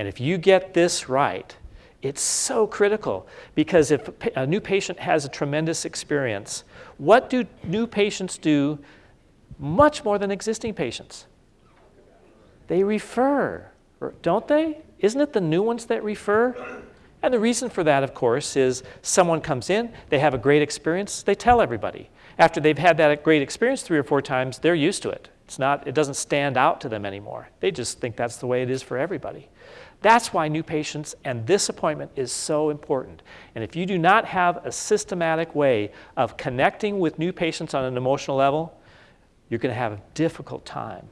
And if you get this right, it's so critical because if a new patient has a tremendous experience, what do new patients do much more than existing patients? They refer, don't they? Isn't it the new ones that refer? And the reason for that, of course, is someone comes in, they have a great experience, they tell everybody. After they've had that great experience three or four times, they're used to it. It's not, it doesn't stand out to them anymore. They just think that's the way it is for everybody. That's why new patients and this appointment is so important. And if you do not have a systematic way of connecting with new patients on an emotional level, you're going to have a difficult time